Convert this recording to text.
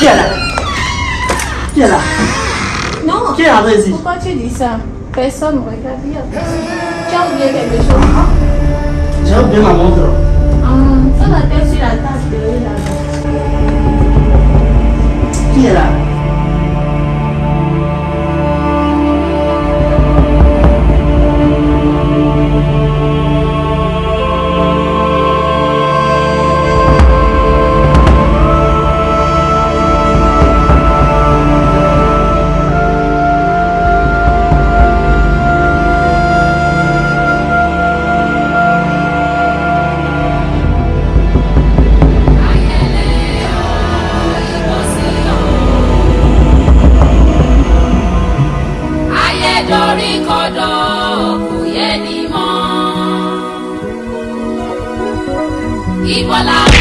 谁来？谁来？no 谁来巴西？你为什么说，谁说我们家有？谁说别人家有？谁说别人家有？igualable.